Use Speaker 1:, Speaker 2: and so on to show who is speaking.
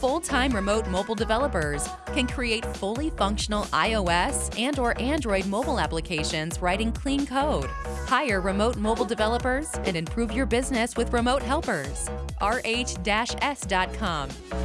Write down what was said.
Speaker 1: Full-time remote mobile developers can create fully functional iOS and or Android mobile applications writing clean code. Hire remote mobile developers and improve your business with remote helpers. rh-s.com.